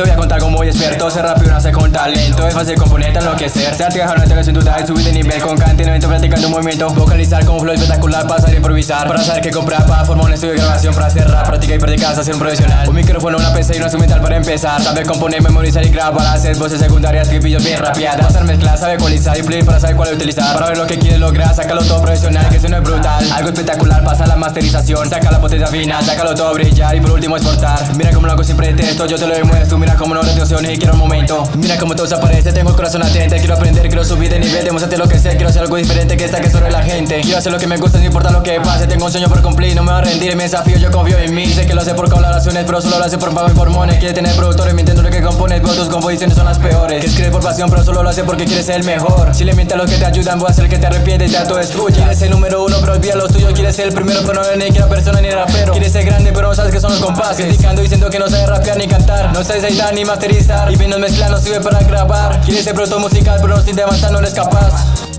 Te voy a contar como voy experto, ser rápido no nace con talento Es fácil componente enloquecer Ser artejano, te sin duda, subir de nivel con cante 90% llegando un movimiento Vocalizar con un flow espectacular, pasar a improvisar. Para saber qué comprar, para formar un estudio de grabación Para hacer rap, práctica y practicar, hacer un profesional. Un micrófono, una PC y una instrumental para empezar. Saber componer, memorizar y grabar hacer voces secundarias, tripillos bien rapeadas. Pasar mezclar, saber cualizar y play para saber cuál utilizar. Para ver lo que quieres lograr, sácalo todo profesional Que eso no es brutal, algo espectacular Pasa la masterización, saca la potencia fina Sácalo todo brillar y por último exportar. Mira cómo lo hago sin pretexto, yo te lo demuestro. Mira cómo no retenciones y quiero un momento. Mira cómo todo se aparece, tengo el corazón atento Quiero aprender, quiero subir de nivel, demostrarte lo que sé. Quiero hacer algo diferente que esta que sobre la gente. Quiero hacer lo que me gusta, no importa lo que pase. Tengo un sueño por cumplir, no me voy a rendir Me desafío, yo confío en mí. Sé que lo hace por colaboraciones, pero solo lo hace por pago y por mones Quiere tener productores, mintiendo lo que compone. Pero tus composiciones son las peores. Que escribe por pasión, pero solo lo hace porque quiere ser el mejor. Si le mientes a los que te ayudan, voy a hacer que te arrepientes y te autodestruya Quieres el número uno, pero olvida los tuyos Quieres ser el primero, pero no eres ni que la persona ni rapero. Quieres ser grande, pero no sabes que son los compases. Criticando diciendo que no sabes rapear ni cantar. No sabes editar ni masterizar. Y viendo mezclar no sirve para grabar. Quieres ser producto musical, pero no sin avanzar no eres capaz